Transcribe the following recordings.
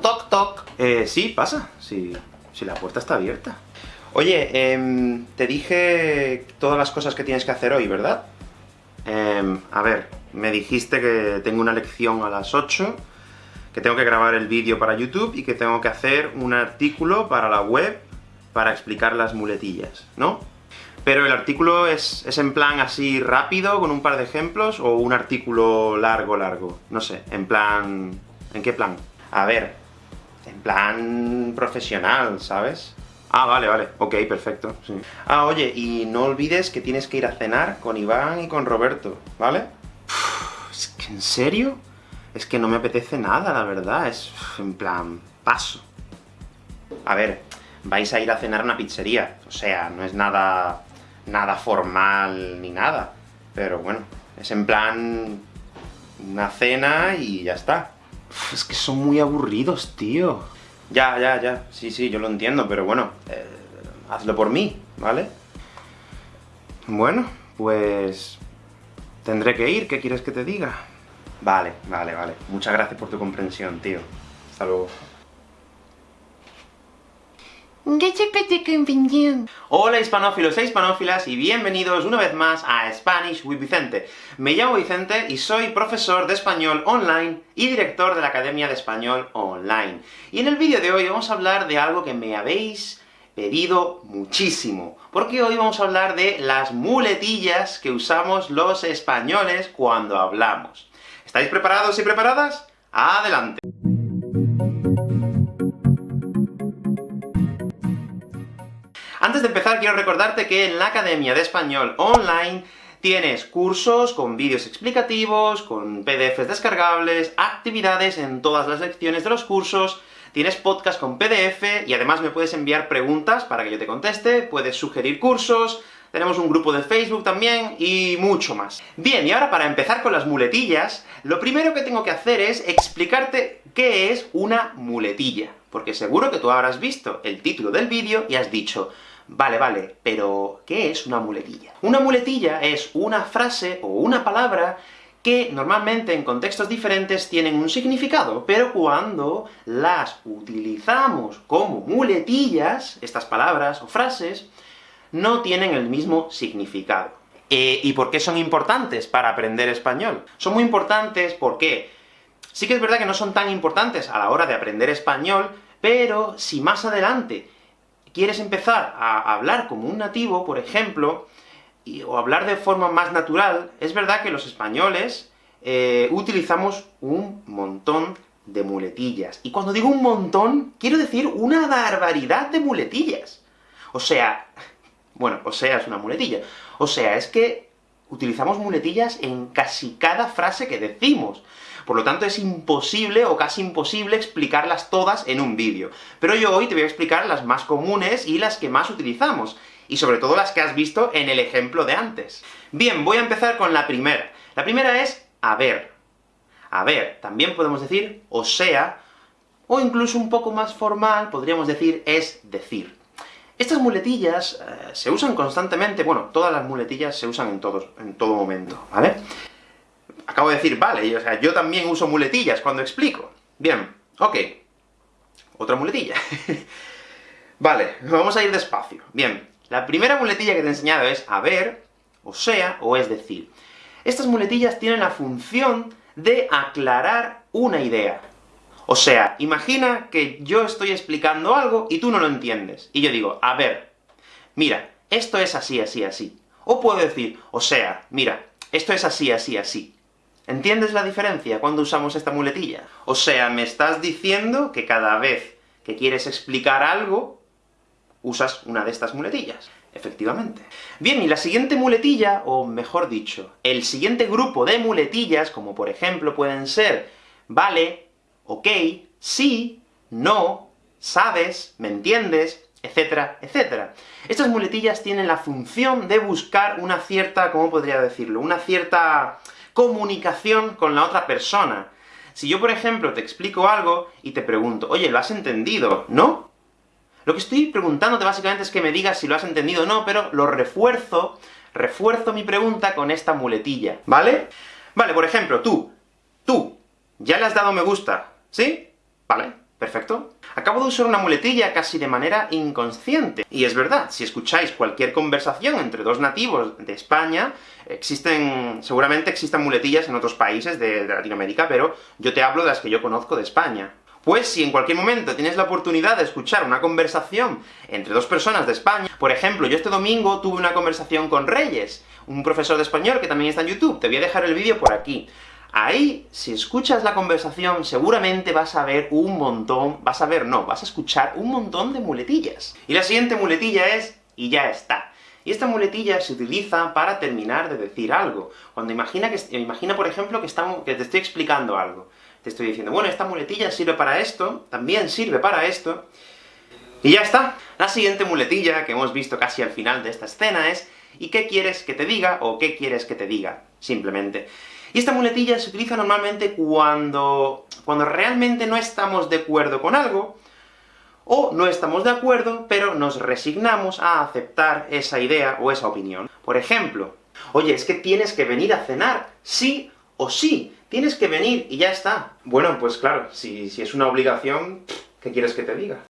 Toc, toc. Eh, sí, pasa. Sí, si la puerta está abierta. Oye, em, te dije todas las cosas que tienes que hacer hoy, ¿verdad? Em, a ver, me dijiste que tengo una lección a las 8, que tengo que grabar el vídeo para YouTube, y que tengo que hacer un artículo para la web para explicar las muletillas, ¿no? Pero el artículo es, es en plan así rápido, con un par de ejemplos, o un artículo largo, largo. No sé, en plan... ¿En qué plan? A ver, en plan profesional, ¿sabes? Ah, vale, vale. Ok, perfecto. Ah, oye, y no olvides que tienes que ir a cenar con Iván y con Roberto, ¿vale? es que, ¿en serio? Es que no me apetece nada, la verdad, es... en plan... paso. A ver, vais a ir a cenar a una pizzería, o sea, no es nada nada formal ni nada. Pero bueno, es en plan... una cena y ya está. Es que son muy aburridos, tío. Ya, ya, ya. Sí, sí, yo lo entiendo, pero bueno, eh, hazlo por mí, ¿vale? Bueno, pues... tendré que ir, ¿qué quieres que te diga? Vale, vale, vale. Muchas gracias por tu comprensión, tío. Hasta luego. Hola hispanófilos e hispanófilas, y bienvenidos una vez más a Spanish with Vicente. Me llamo Vicente y soy profesor de español online y director de la Academia de Español Online. Y en el vídeo de hoy vamos a hablar de algo que me habéis pedido muchísimo, porque hoy vamos a hablar de las muletillas que usamos los españoles cuando hablamos. ¿Estáis preparados y preparadas? ¡Adelante! De empezar, quiero recordarte que en la Academia de Español Online tienes cursos con vídeos explicativos, con PDFs descargables, actividades en todas las lecciones de los cursos, tienes podcast con PDF, y además me puedes enviar preguntas para que yo te conteste, puedes sugerir cursos, tenemos un grupo de Facebook también, y mucho más. Bien, y ahora para empezar con las muletillas, lo primero que tengo que hacer es explicarte qué es una muletilla, porque seguro que tú habrás visto el título del vídeo y has dicho Vale, vale, pero ¿qué es una muletilla? Una muletilla es una frase o una palabra que normalmente en contextos diferentes tienen un significado, pero cuando las utilizamos como muletillas, estas palabras o frases, no tienen el mismo significado. Eh, ¿Y por qué son importantes para aprender español? Son muy importantes porque sí que es verdad que no son tan importantes a la hora de aprender español, pero si más adelante quieres empezar a hablar como un nativo, por ejemplo, o hablar de forma más natural, es verdad que los españoles eh, utilizamos un montón de muletillas. Y cuando digo un montón, quiero decir una barbaridad de muletillas. O sea, bueno, o sea es una muletilla. O sea, es que utilizamos muletillas en casi cada frase que decimos. Por lo tanto, es imposible, o casi imposible, explicarlas todas en un vídeo. Pero yo hoy te voy a explicar las más comunes y las que más utilizamos, y sobre todo las que has visto en el ejemplo de antes. Bien, voy a empezar con la primera. La primera es haber. A ver, también podemos decir o sea, o incluso un poco más formal, podríamos decir es decir. Estas muletillas eh, se usan constantemente, bueno, todas las muletillas se usan en, todos, en todo momento, ¿vale? acabo de decir, vale, o sea, yo también uso muletillas cuando explico. Bien, ok. Otra muletilla. vale, vamos a ir despacio. Bien, la primera muletilla que te he enseñado es haber, o sea, o es decir. Estas muletillas tienen la función de aclarar una idea. O sea, imagina que yo estoy explicando algo y tú no lo entiendes. Y yo digo, a ver, mira, esto es así, así, así. O puedo decir, o sea, mira, esto es así, así, así. ¿Entiendes la diferencia cuando usamos esta muletilla? O sea, me estás diciendo que cada vez que quieres explicar algo, usas una de estas muletillas. Efectivamente. Bien, y la siguiente muletilla, o mejor dicho, el siguiente grupo de muletillas, como por ejemplo pueden ser vale, ok, sí, no, sabes, me entiendes, etcétera, etcétera. Estas muletillas tienen la función de buscar una cierta, ¿cómo podría decirlo?, una cierta comunicación con la otra persona. Si yo, por ejemplo, te explico algo y te pregunto, oye, ¿lo has entendido? ¿No? Lo que estoy preguntándote básicamente es que me digas si lo has entendido o no, pero lo refuerzo, refuerzo mi pregunta con esta muletilla, ¿vale? Vale, por ejemplo, tú, tú, ya le has dado me gusta, ¿sí? Vale, ¿Perfecto? Acabo de usar una muletilla casi de manera inconsciente. Y es verdad, si escucháis cualquier conversación entre dos nativos de España, existen... seguramente existan muletillas en otros países de, de Latinoamérica, pero yo te hablo de las que yo conozco de España. Pues si en cualquier momento tienes la oportunidad de escuchar una conversación entre dos personas de España, por ejemplo, yo este domingo tuve una conversación con Reyes, un profesor de español que también está en YouTube, te voy a dejar el vídeo por aquí. Ahí, si escuchas la conversación, seguramente vas a ver un montón, vas a ver, no, vas a escuchar un montón de muletillas. Y la siguiente muletilla es, y ya está. Y esta muletilla se utiliza para terminar de decir algo. Cuando imagina, que, imagina por ejemplo, que, estamos, que te estoy explicando algo te estoy diciendo, bueno, esta muletilla sirve para esto, también sirve para esto, y ya está. La siguiente muletilla, que hemos visto casi al final de esta escena, es ¿y qué quieres que te diga? o ¿qué quieres que te diga? Simplemente. Y esta muletilla se utiliza normalmente cuando, cuando realmente no estamos de acuerdo con algo, o no estamos de acuerdo, pero nos resignamos a aceptar esa idea o esa opinión. Por ejemplo, oye, es que tienes que venir a cenar, sí o sí, tienes que venir, y ya está. Bueno, pues claro, si, si es una obligación, ¿qué quieres que te diga?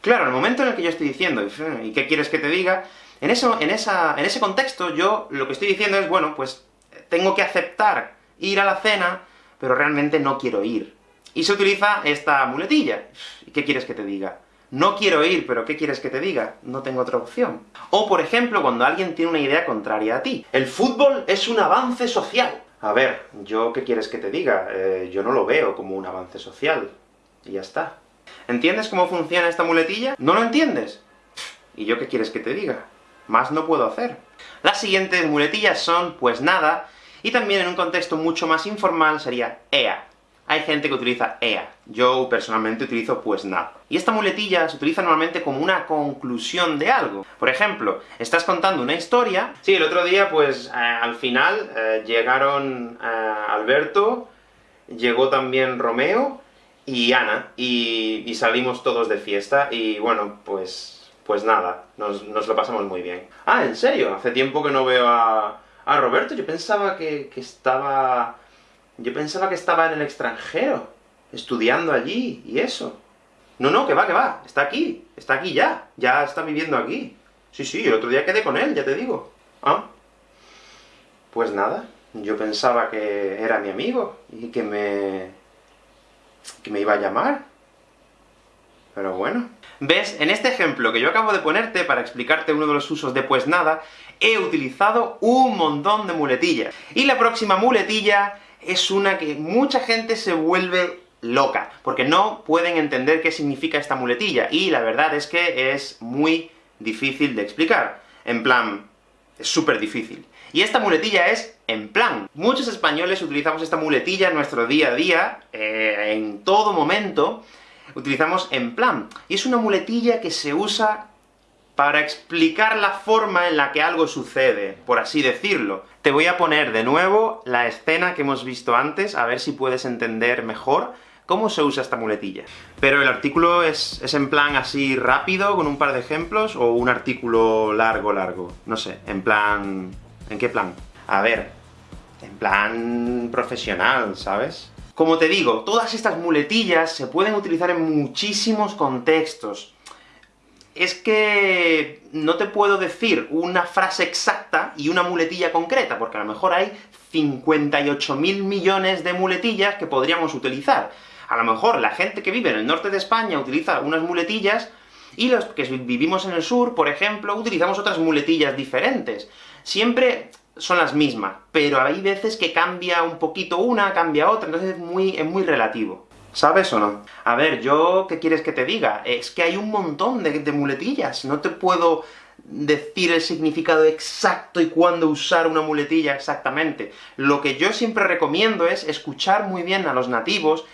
Claro, en el momento en el que yo estoy diciendo, ¿y qué quieres que te diga? En, eso, en, esa, en ese contexto, yo lo que estoy diciendo es, bueno, pues tengo que aceptar ir a la cena, pero realmente no quiero ir. Y se utiliza esta muletilla. ¿Y qué quieres que te diga? No quiero ir, pero ¿qué quieres que te diga? No tengo otra opción. O, por ejemplo, cuando alguien tiene una idea contraria a ti. El fútbol es un avance social. A ver, ¿yo qué quieres que te diga? Eh, yo no lo veo como un avance social. Y ya está. ¿Entiendes cómo funciona esta muletilla? ¿No lo entiendes? ¿Y yo qué quieres que te diga? Más no puedo hacer. Las siguientes muletillas son, pues nada, y también en un contexto mucho más informal sería EA. Hay gente que utiliza EA. Yo, personalmente, utilizo pues nada. Y esta muletilla se utiliza normalmente como una conclusión de algo. Por ejemplo, estás contando una historia... Sí, el otro día, pues, eh, al final, eh, llegaron eh, Alberto, llegó también Romeo y Ana, y, salimos todos de fiesta, y bueno, pues... pues nada, nos, lo pasamos muy bien. Ah, ¿en serio? Hace tiempo que no veo a, a Roberto, yo pensaba que, que estaba yo pensaba que estaba en el extranjero, estudiando allí, y eso. No, no, que va, que va, está aquí, está aquí ya, ya está viviendo aquí. Sí, sí, el otro día quedé con él, ya te digo. ¿Ah? Pues nada, yo pensaba que era mi amigo, y que me... que me iba a llamar. Pero bueno. ¿Ves? En este ejemplo que yo acabo de ponerte, para explicarte uno de los usos de pues nada, he utilizado un montón de muletillas. Y la próxima muletilla es una que mucha gente se vuelve loca, porque no pueden entender qué significa esta muletilla, y la verdad es que es muy difícil de explicar. En plan, es súper difícil. Y esta muletilla es en plan. Muchos españoles utilizamos esta muletilla en nuestro día a día, eh, en todo momento, utilizamos en plan. Y es una muletilla que se usa para explicar la forma en la que algo sucede, por así decirlo. Te voy a poner de nuevo la escena que hemos visto antes, a ver si puedes entender mejor cómo se usa esta muletilla. Pero el artículo es, es en plan así rápido, con un par de ejemplos, o un artículo largo, largo. No sé, en plan... ¿en qué plan? A ver, en plan profesional, ¿sabes? Como te digo, todas estas muletillas se pueden utilizar en muchísimos contextos es que no te puedo decir una frase exacta y una muletilla concreta, porque a lo mejor hay 58.000 millones de muletillas que podríamos utilizar. A lo mejor la gente que vive en el norte de España utiliza unas muletillas, y los que vivimos en el sur, por ejemplo, utilizamos otras muletillas diferentes. Siempre son las mismas, pero hay veces que cambia un poquito una, cambia otra, entonces es muy, es muy relativo. ¿Sabes o no? A ver, yo, ¿qué quieres que te diga? Es que hay un montón de, muletillas, no te puedo decir el significado exacto y cuándo usar una muletilla exactamente. Lo que yo siempre recomiendo es escuchar muy bien a los nativos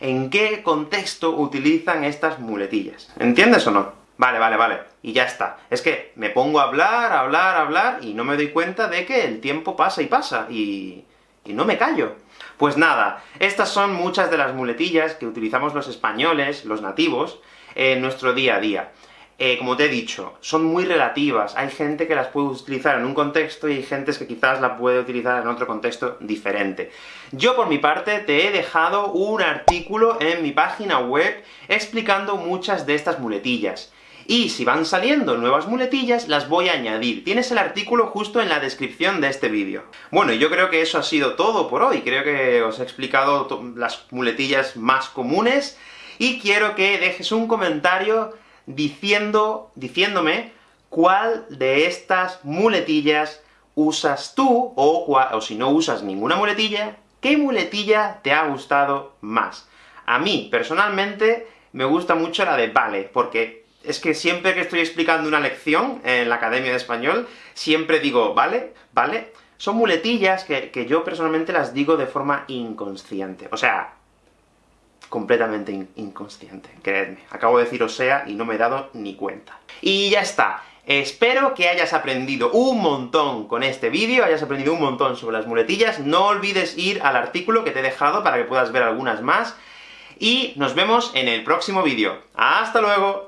en qué contexto utilizan estas muletillas. ¿Entiendes o no? Vale, vale, vale. Y ya está. Es que me pongo a hablar, hablar, hablar, y no me doy cuenta de que el tiempo pasa y pasa, y... y no me callo. Pues nada, estas son muchas de las muletillas que utilizamos los españoles, los nativos, en nuestro día a día. eh, como te he dicho, son muy relativas. Hay gente que las puede utilizar en un contexto, y hay gente que quizás la puede utilizar en otro contexto diferente. Yo, por mi parte, te he dejado un artículo en mi página web explicando muchas de estas muletillas. Y si van saliendo nuevas muletillas, las voy a añadir. Tienes el artículo justo en la descripción de este vídeo. Bueno, yo creo que eso ha sido todo por hoy. Creo que os he explicado las muletillas más comunes, y quiero que dejes un comentario diciendo, diciéndome cuál de estas muletillas usas tú, o, o si no usas ninguna muletilla, ¿qué muletilla te ha gustado más? A mí, personalmente, me gusta mucho la de vale, porque es que siempre que estoy explicando una lección en la Academia de Español, siempre digo vale, vale. Son muletillas que, que yo personalmente las digo de forma inconsciente. O sea, completamente inconsciente, creedme. Acabo de decir o sea, y no me he dado ni cuenta. Y ya está. Espero que hayas aprendido un montón con este vídeo, hayas aprendido un montón sobre las muletillas. No olvides ir al artículo que te he dejado para que puedas ver algunas más, y nos vemos en el próximo vídeo. ¡Hasta luego!